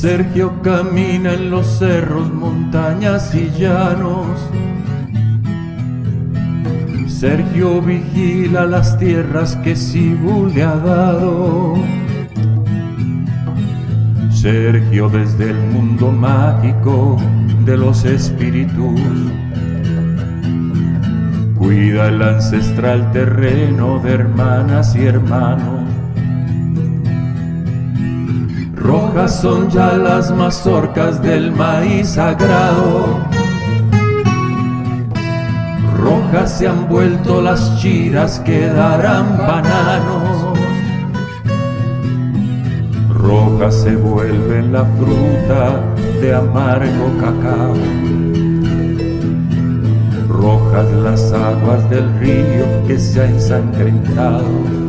Sergio camina en los cerros, montañas y llanos. Sergio vigila las tierras que Sibu le ha dado. Sergio desde el mundo mágico de los espíritus cuida el ancestral terreno de hermanas y hermanos. Rojas son ya las mazorcas del maíz sagrado. Se han vuelto las chiras que darán bananos. Rojas se vuelve la fruta de amargo cacao. Rojas las aguas del río que se ha ensangrentado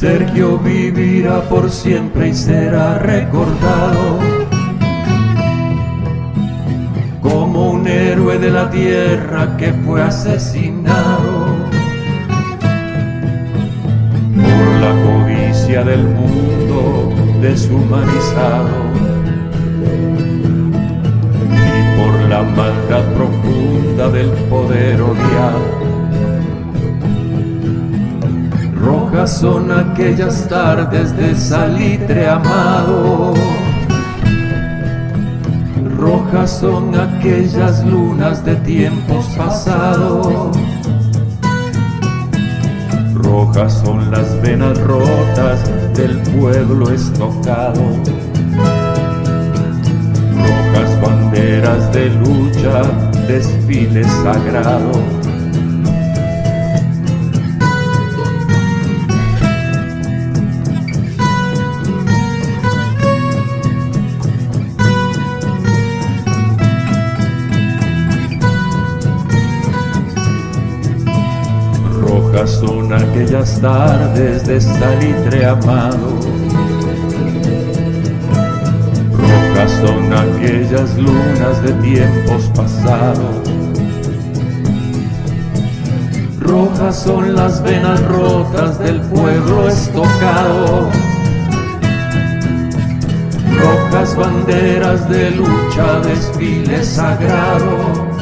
Sergio vivirá por siempre y será recordado como un héroe de la tierra que fue asesinado por la codicia del mundo deshumanizado y por la maldad profunda del poder odiado Son aquellas tardes de salitre amado. Rojas son aquellas lunas de tiempos pasados. Rojas son las venas rotas del pueblo estocado. Rojas banderas de lucha, desfiles sagrados son aquellas tardes de salitre amado. Rojas son aquellas lunas de tiempos pasados. Rojas son las venas rotas del pueblo estocado. Rojas banderas de lucha, desfile sagrado